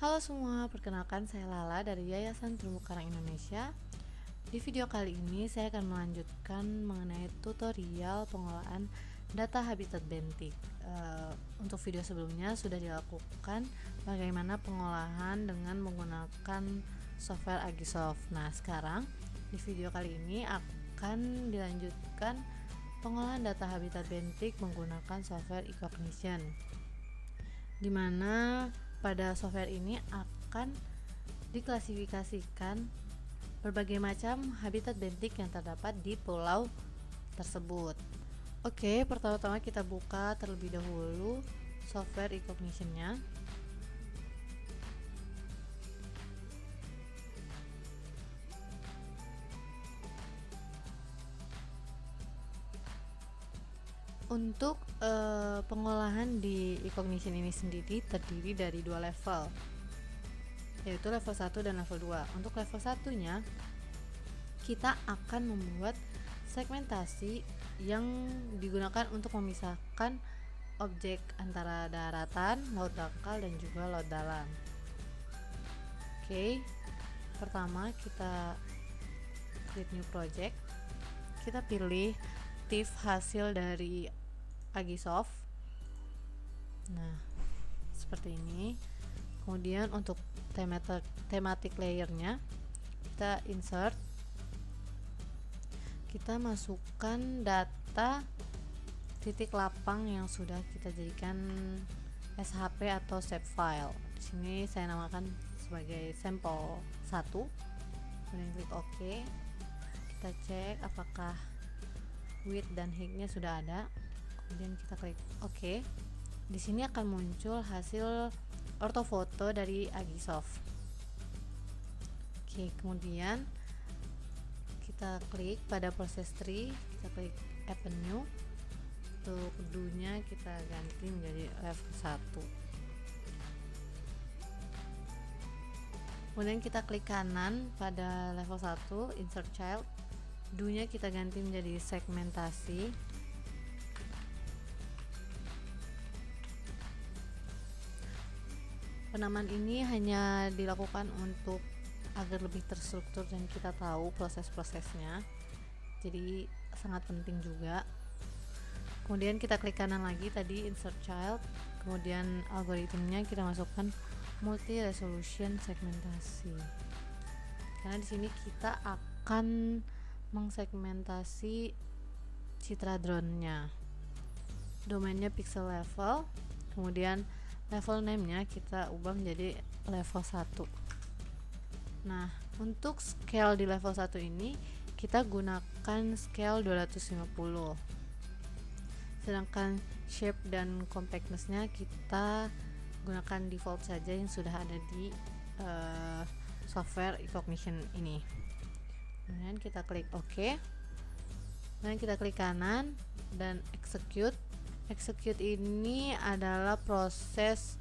Halo semua, perkenalkan saya Lala dari Yayasan Terumbu Karang Indonesia. Di video kali ini saya akan melanjutkan mengenai tutorial pengolahan data habitat bentik. Uh, untuk video sebelumnya sudah dilakukan bagaimana pengolahan dengan menggunakan software Agisoft. Nah, sekarang di video kali ini akan dilanjutkan pengolahan data habitat bentik menggunakan software Ecognition. Di mana pada software ini akan diklasifikasikan berbagai macam habitat bentik yang terdapat di pulau tersebut. Oke, pertama-tama kita buka terlebih dahulu software Ecognition-nya. Untuk uh, pengolahan di e-cognition ini sendiri terdiri dari dua level yaitu level 1 dan level 2 untuk level satunya kita akan membuat segmentasi yang digunakan untuk memisahkan objek antara daratan, laut dangkal dan juga laut dalam. Oke pertama kita create new project. Kita pilih TIFF hasil dari Agisoft nah seperti ini. Kemudian untuk thematic, thematic layernya kita insert. Kita masukkan data titik lapang yang sudah kita jadikan SHP atau shape file. Di sini saya namakan sebagai sampel 1 kemudian klik OK. Kita cek apakah width dan height nya sudah ada kemudian kita klik OK. Di sini akan muncul hasil ortofoto dari Agisoft. Oke kemudian kita klik pada proses tree kita klik Add New. Untuk dunya kita ganti menjadi level 1 kemudian kita klik kanan pada level 1 insert child. Dunya kita ganti menjadi segmentasi Penamaan ini hanya dilakukan untuk agar lebih terstruktur dan kita tahu proses-prosesnya. Jadi sangat penting juga. Kemudian kita klik kanan lagi tadi insert child, kemudian algoritmnya kita masukkan multi resolution segmentasi. Karena di sini kita akan mengsegmentasi citra drone-nya. Domainnya pixel level, kemudian level name nya kita ubah menjadi level 1 nah untuk scale di level 1 ini kita gunakan scale 250 sedangkan shape dan compactness nya kita gunakan default saja yang sudah ada di uh, software Ecognition ini. Kemudian kita klik OK. Dan kita klik kanan dan execute execute ini adalah proses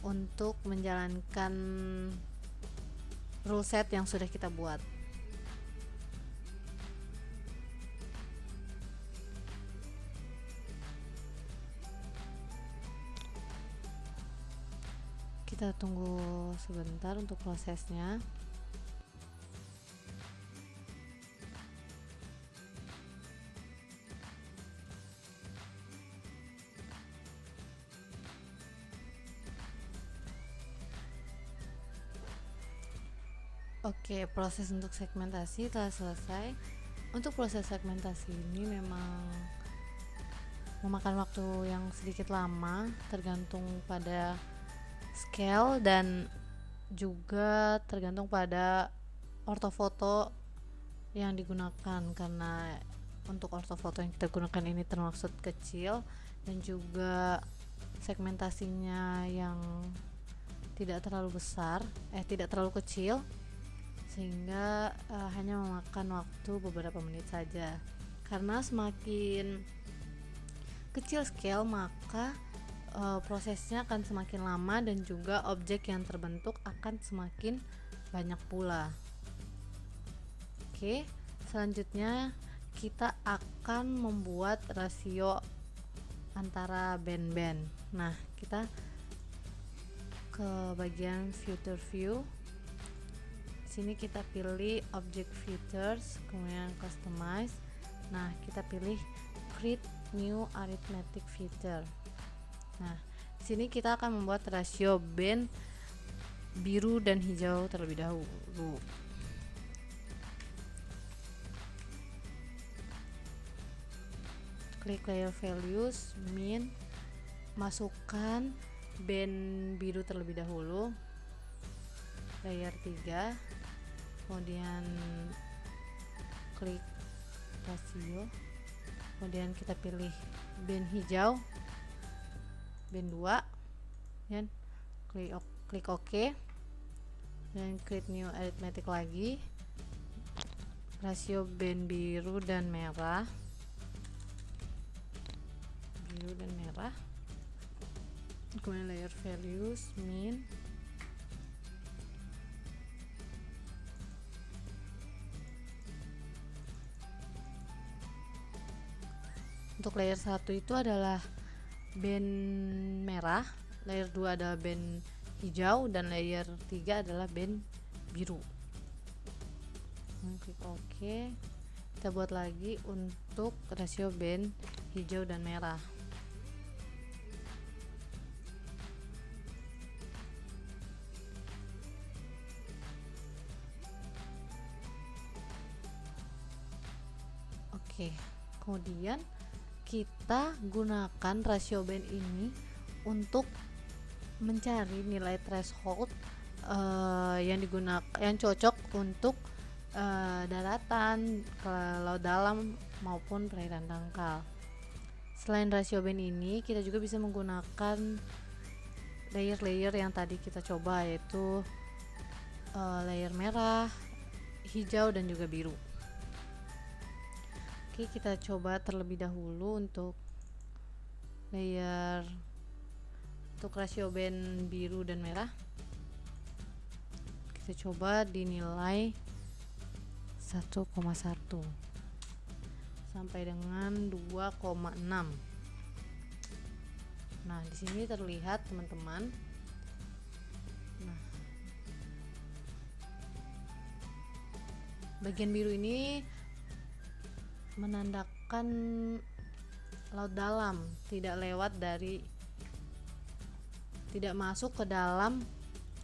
untuk menjalankan rule set yang sudah kita buat. Kita tunggu sebentar untuk prosesnya Oke, proses untuk segmentasi telah selesai. Untuk proses segmentasi ini memang memakan waktu yang sedikit lama, tergantung pada scale dan juga tergantung pada ortofoto yang digunakan karena untuk ortofoto yang kita gunakan ini termaksud kecil dan juga segmentasinya yang tidak terlalu besar, eh tidak terlalu kecil sehingga uh, hanya memakan waktu beberapa menit saja. Karena semakin kecil scale maka uh, prosesnya akan semakin lama dan juga objek yang terbentuk akan semakin banyak pula. Oke selanjutnya kita akan membuat rasio antara band-band. Nah kita ke bagian filter view sini kita pilih object filters kemudian customize. Nah kita pilih create new arithmetic filter nah sini kita akan membuat rasio band biru dan hijau terlebih dahulu. Klik layer values min masukkan band biru terlebih dahulu. Layer 3 kemudian klik rasio kemudian kita pilih band hijau band 2 dan klik klik OK. Dan create new arithmetic lagi. Rasio band biru dan merah. Biru dan merah. Kemudian layer values min untuk layer 1 itu adalah band merah layer 2 adalah band hijau dan layer 3 adalah band biru. Klik OK kita buat lagi untuk rasio band hijau dan merah. Oke, kemudian kita gunakan rasio band ini untuk mencari nilai threshold uh, yang digunakan yang cocok untuk uh, daratan kalau dalam maupun perairan dangkal. Selain rasio band ini, kita juga bisa menggunakan layer-layer yang tadi kita coba yaitu uh, layer merah, hijau dan juga biru. Oke kita coba terlebih dahulu untuk layer untuk rasio band biru dan merah. Kita coba dinilai 1,1 sampai dengan 2,6 nah di sini terlihat teman-teman. Nah bagian biru ini menandakan laut dalam tidak lewat dari tidak masuk ke dalam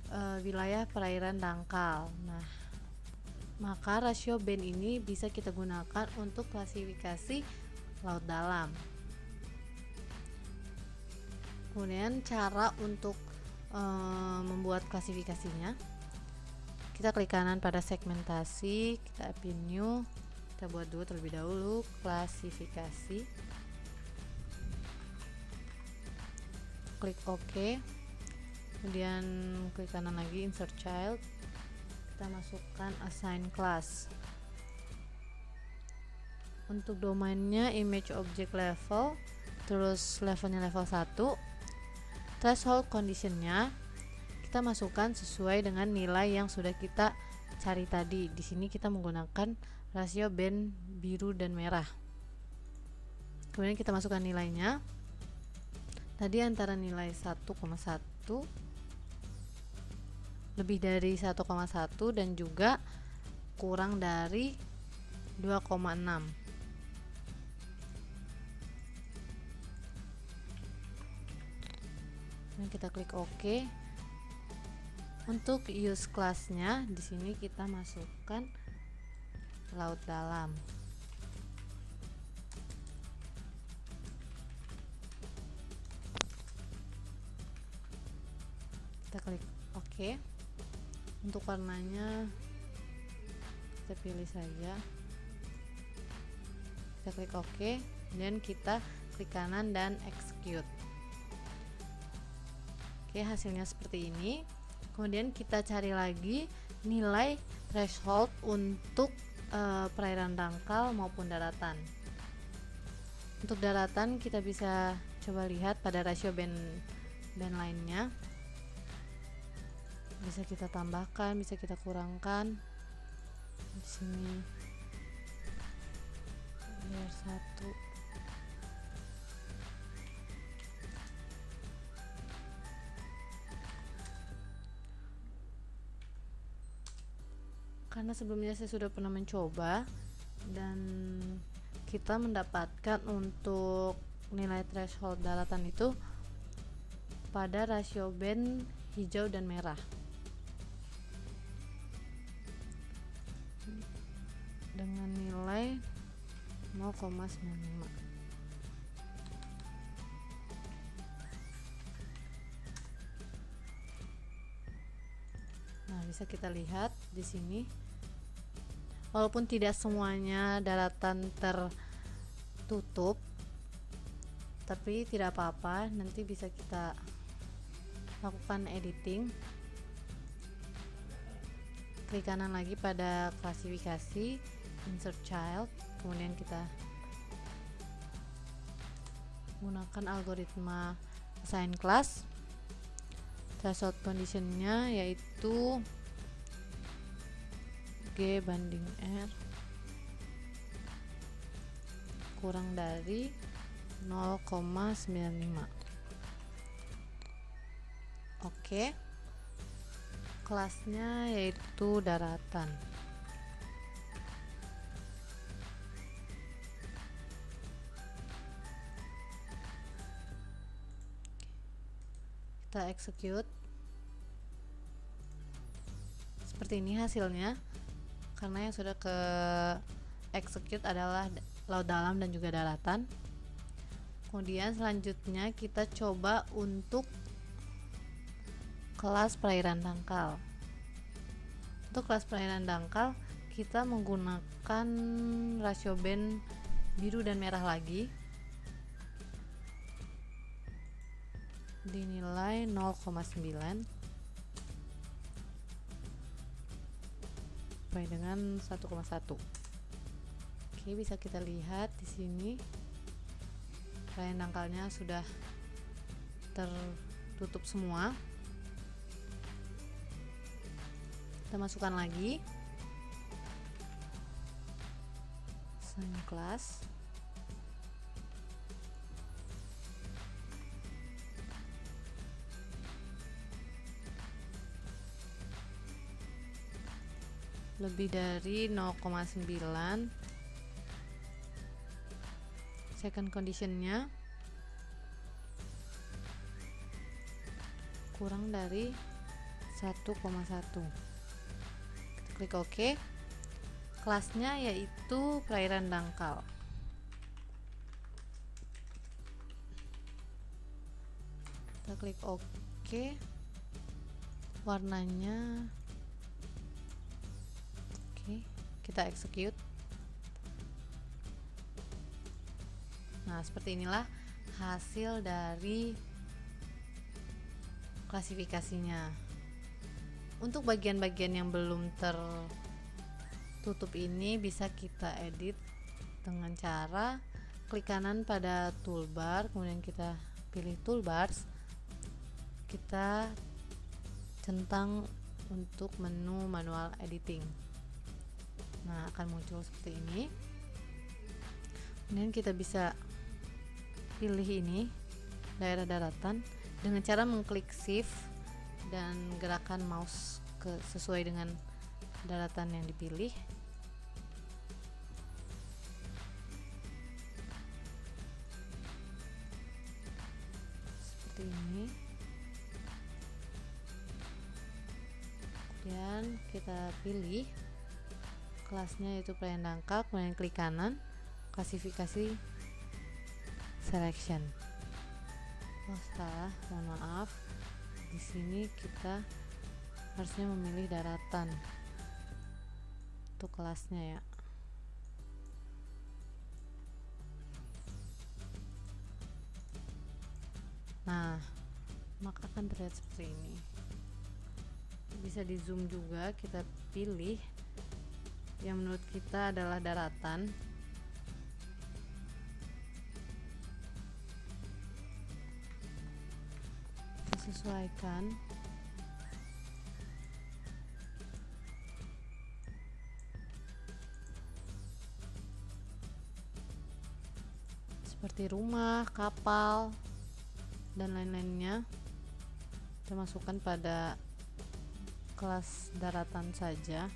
e, wilayah perairan dangkal. Nah maka rasio band ini bisa kita gunakan untuk klasifikasi laut dalam. Kemudian cara untuk e, membuat klasifikasinya kita klik kanan pada segmentasi kita pilih new kita buat dulu terlebih dahulu klasifikasi. Klik OK. Kemudian klik kanan lagi insert child. Kita masukkan assign class. Untuk domainnya image object level terus levelnya level 1 threshold conditionnya kita masukkan sesuai dengan nilai yang sudah kita cari tadi. Di sini kita menggunakan rasio band biru dan merah. Kemudian kita masukkan nilainya. Tadi antara nilai 1,1 lebih dari 1,1 dan juga kurang dari 2,6 dan kita klik OK. Untuk use classnya di sini kita masukkan laut dalam. Kita klik OK. Untuk warnanya kita pilih saja. Kita klik OK dan kita klik kanan dan execute. Oke hasilnya seperti ini. Kemudian kita cari lagi nilai threshold untuk uh, perairan dangkal maupun daratan. Untuk daratan kita bisa coba lihat pada rasio band band lainnya. Bisa kita tambahkan, bisa kita kurangkan. Di sini karena sebelumnya saya sudah pernah mencoba dan kita mendapatkan untuk nilai threshold daratan itu pada rasio band hijau dan merah dengan nilai 0,95 Nah, bisa kita lihat di sini. Walaupun tidak semuanya daratan tertutup, tapi tidak apa-apa, nanti bisa kita lakukan editing. Klik kanan lagi pada klasifikasi, insert child, kemudian kita gunakan algoritma assign class threshold conditionnya yaitu G banding R kurang dari 0,95 oke. Kelasnya yaitu daratan. Kita execute. Seperti ini hasilnya karena yang sudah ke execute adalah laut dalam dan juga daratan. Kemudian selanjutnya kita coba untuk kelas perairan dangkal. Untuk kelas perairan dangkal kita menggunakan rasio band biru dan merah lagi. Dinilai 0,9 sampai dengan 1,1 oke bisa kita lihat di sini. Raya dangkalnya sudah tertutup semua. Kita masukkan lagi. Sign lebih dari 0,9 second conditionnya. Kurang dari 1,1 kita klik OK. Kelasnya yaitu perairan dangkal. Kita klik OK. Warnanya kita execute. Nah, seperti inilah hasil dari klasifikasinya. Untuk bagian-bagian yang belum tertutup ini bisa kita edit dengan cara klik kanan pada toolbar, kemudian kita pilih toolbars. Kita centang untuk menu manual editing nah akan muncul seperti ini. Kemudian kita bisa pilih ini daerah daratan dengan cara mengklik shift dan gerakan mouse ke sesuai dengan daratan yang dipilih. Seperti ini. Kemudian kita pilih kelasnya itu pelayan dangkal kemudian klik kanan klasifikasi selection. Oh salah mohon maaf. Di sini kita harusnya memilih daratan untuk kelasnya ya. Nah maka akan terlihat seperti ini. Bisa di zoom juga kita pilih yang menurut kita adalah daratan. Sesuaikan. Seperti rumah, kapal, dan lain-lainnya kita masukkan pada kelas daratan saja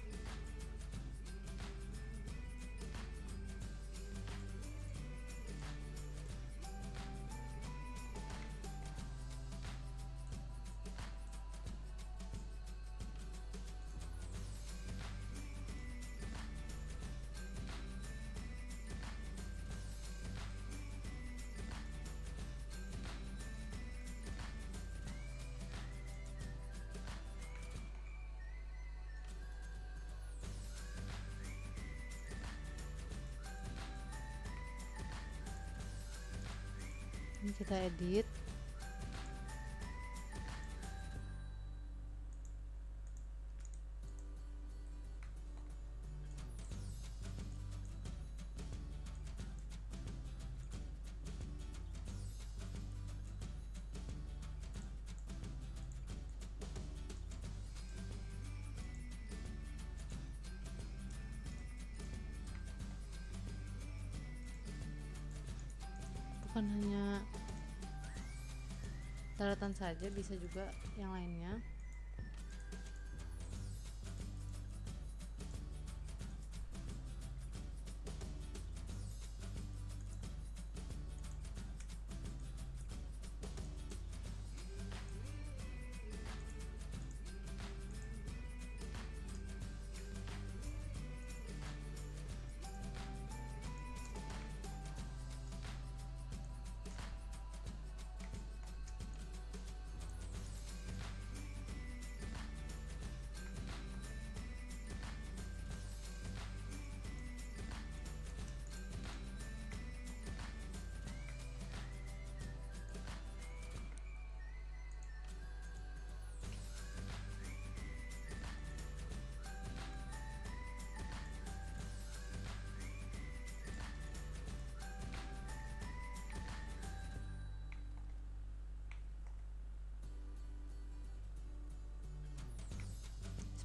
edit. Bukan hanya daratan saja bisa juga yang lainnya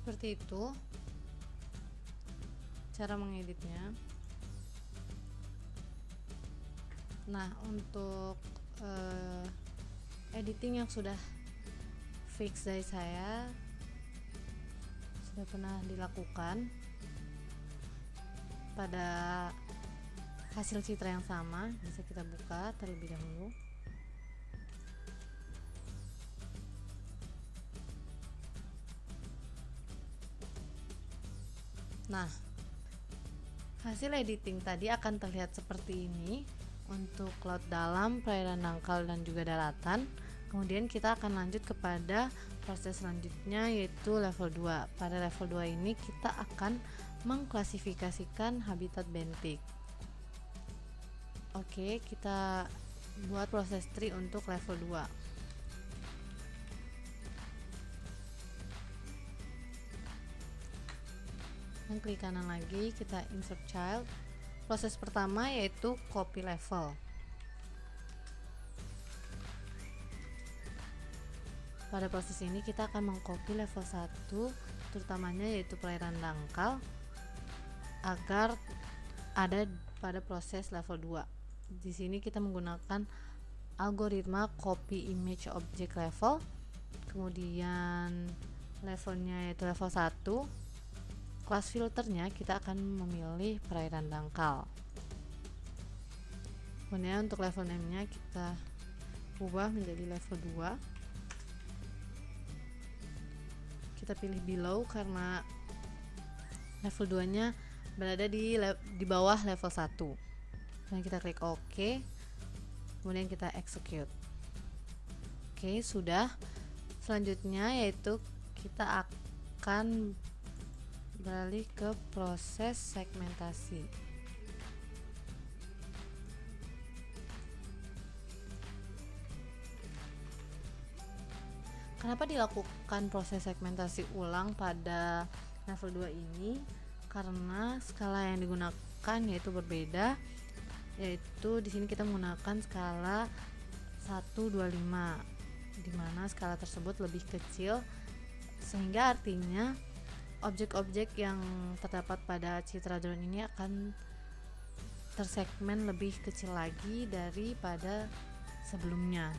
seperti itu. Cara mengeditnya. Nah untuk uh, editing yang sudah fix dari saya sudah pernah dilakukan pada hasil citra yang sama bisa kita buka terlebih dahulu Nah, hasil editing tadi akan terlihat seperti ini untuk laut dalam, perairan dangkal dan juga daratan. Kemudian kita akan lanjut kepada proses selanjutnya yaitu level 2. Pada level 2 ini kita akan mengklasifikasikan habitat bentik. Oke, kita buat proses tree untuk level 2. Klik kanan lagi kita insert child. Proses pertama yaitu copy level. Pada proses ini kita akan mengcopy level 1 terutamanya yaitu perairan dangkal agar ada pada proses level 2 di sini kita menggunakan algoritma copy image object level. Kemudian levelnya yaitu level 1 kelas filternya kita akan memilih perairan dangkal. Kemudian untuk level name nya kita ubah menjadi level 2 kita pilih below karena level 2 nya berada di di bawah level 1 dan kita klik OK. Kemudian kita execute. Oke sudah. Selanjutnya yaitu kita akan beralih ke proses segmentasi. Kenapa dilakukan proses segmentasi ulang pada level 2 ini? Karena skala yang digunakan yaitu berbeda yaitu di sini kita menggunakan skala 125 di mana skala tersebut lebih kecil sehingga artinya objek-objek yang terdapat pada citra drone ini akan tersegmen lebih kecil lagi daripada sebelumnya.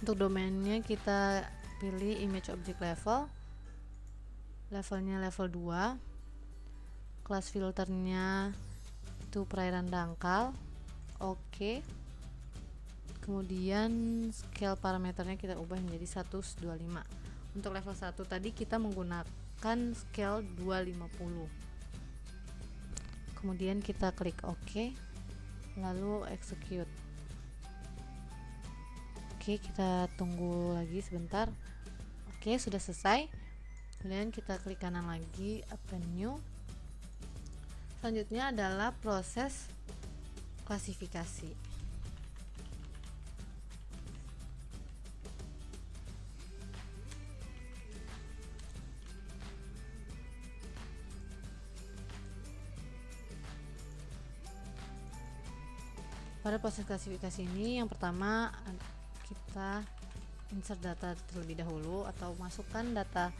Untuk domainnya kita pilih image object level. Levelnya level 2 kelas filternya itu perairan dangkal. Oke. Okay. kemudian scale parameternya kita ubah menjadi 125 untuk level 1 tadi kita menggunakan scale 250 kemudian kita klik OK lalu execute. Oke kita tunggu lagi sebentar. Oke sudah selesai. Kemudian kita klik kanan lagi open new selanjutnya adalah proses klasifikasi pada proses klasifikasi ini yang pertama kita insert data terlebih dahulu atau masukkan data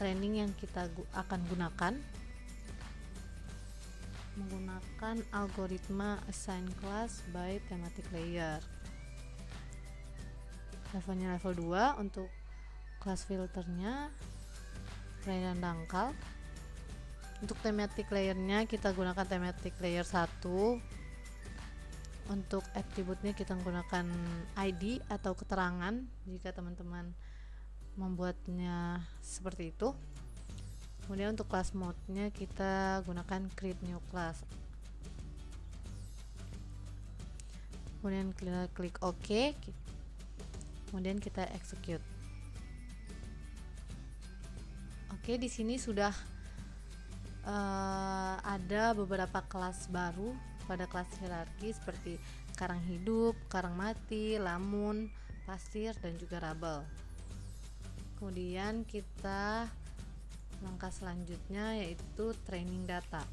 training yang kita akan gunakan. Menggunakan algoritma assign class by thematic layer. Levelnya level 2 untuk class filternya perairan dangkal. Untuk thematic layernya kita gunakan thematic layer 1 untuk attributnya kita menggunakan ID atau keterangan jika teman-teman membuatnya seperti itu. Kemudian untuk class mode nya kita gunakan create new class. Kemudian kita klik OK. Kemudian kita execute. Oke di sini sudah uh, ada beberapa kelas baru pada kelas hierarki seperti karang hidup, karang mati, lamun, pasir, dan juga rabel. Kemudian kita langkah selanjutnya yaitu training data.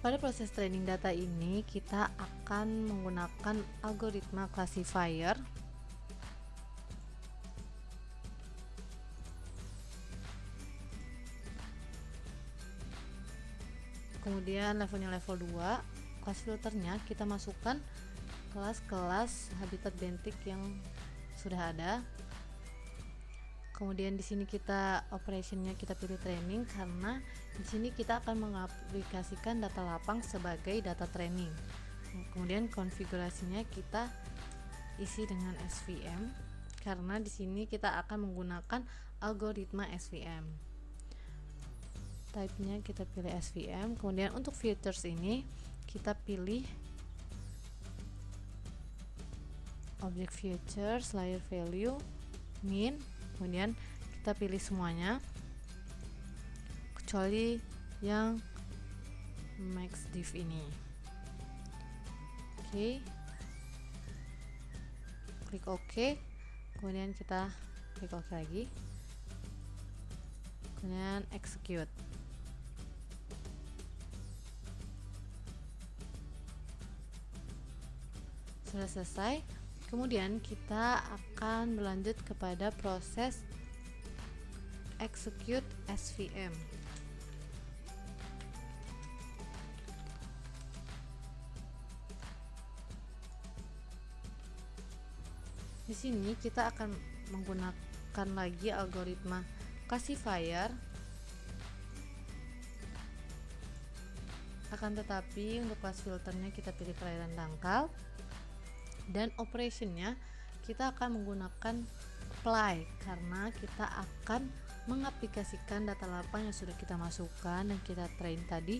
Pada proses training data ini kita akan menggunakan algoritma classifier kemudian levelnya level 2 kelas filternya kita masukkan kelas-kelas habitat bentik yang sudah ada. Kemudian di sini kita operationnya kita pilih training karena di sini kita akan mengaplikasikan data lapang sebagai data training. Kemudian konfigurasinya kita isi dengan SVM karena di sini kita akan menggunakan algoritma SVM type-nya kita pilih SVM kemudian untuk filters ini kita pilih object features layer value min. Kemudian kita pilih semuanya kecuali yang max div ini. Oke. Okay. klik OK. Kemudian kita klik OK lagi. Kemudian execute sudah selesai kemudian kita akan berlanjut kepada proses execute SVM di sini kita akan menggunakan lagi algoritma classifier akan tetapi untuk kelas filternya kita pilih perairan dangkal dan operationnya kita akan menggunakan apply karena kita akan mengaplikasikan data lapang yang sudah kita masukkan dan kita train tadi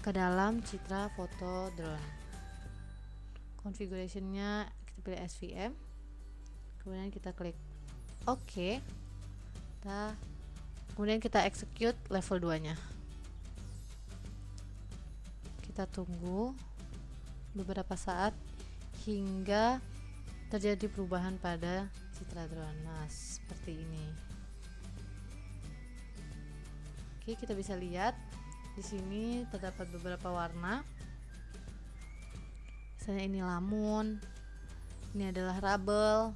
ke dalam citra foto drone. Configurationnya kita pilih SVM kemudian kita klik OK. Kita kemudian kita execute level 2 nya kita tunggu beberapa saat hingga terjadi perubahan pada citra drone nah seperti ini. Oke kita bisa lihat di sini terdapat beberapa warna. Misalnya ini lamun ini adalah rabel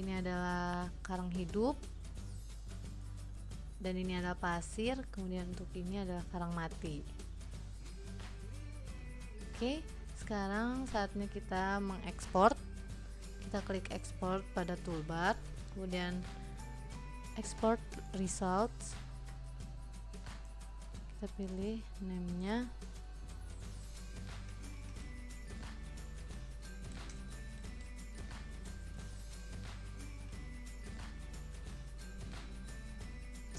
ini adalah karang hidup dan ini adalah pasir kemudian untuk ini adalah karang mati. Oke sekarang saatnya kita mengekspor. Kita klik export pada toolbar kemudian export results. Kita pilih namenya.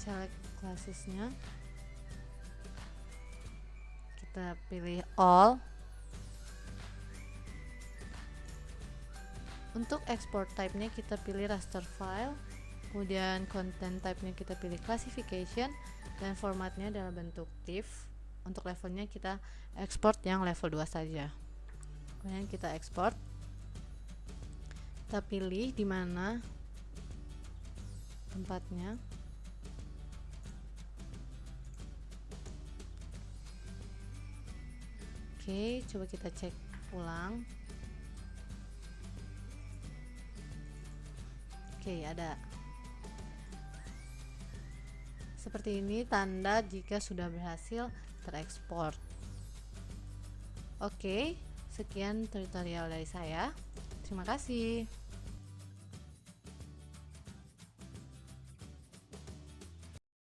Select classesnya. Kita pilih all untuk export type-nya kita pilih raster file kemudian content type-nya kita pilih classification dan formatnya dalam bentuk TIFF. Untuk levelnya kita export yang level 2 saja. Kemudian kita export. Kita pilih di mana tempatnya. Oke, coba kita cek ulang. Oke, ada. Seperti ini tanda jika sudah berhasil terekspor. Oke, sekian tutorial dari saya. Terima kasih.